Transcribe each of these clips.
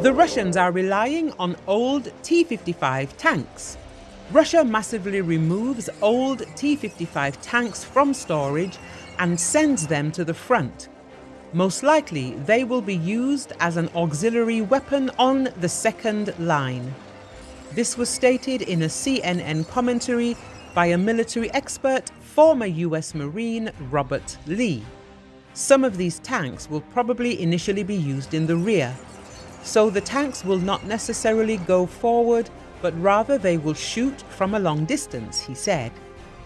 The Russians are relying on old T-55 tanks. Russia massively removes old T-55 tanks from storage and sends them to the front. Most likely they will be used as an auxiliary weapon on the second line. This was stated in a CNN commentary by a military expert, former US Marine Robert Lee. Some of these tanks will probably initially be used in the rear, so the tanks will not necessarily go forward, but rather they will shoot from a long distance, he said.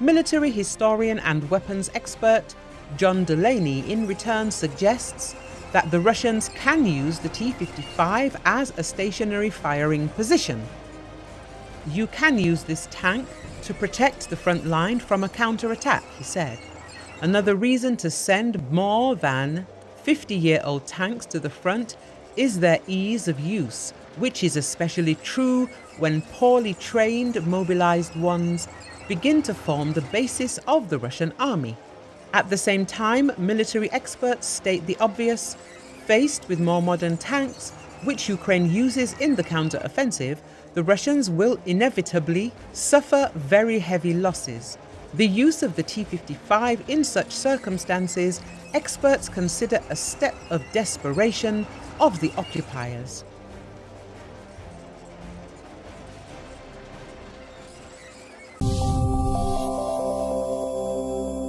Military historian and weapons expert John Delaney in return suggests that the Russians can use the T-55 as a stationary firing position. You can use this tank to protect the front line from a counterattack, he said. Another reason to send more than 50-year-old tanks to the front is their ease of use, which is especially true when poorly trained mobilized ones begin to form the basis of the Russian army. At the same time, military experts state the obvious, faced with more modern tanks, which Ukraine uses in the counter-offensive, the Russians will inevitably suffer very heavy losses. The use of the T-55 in such circumstances, experts consider a step of desperation of the occupiers.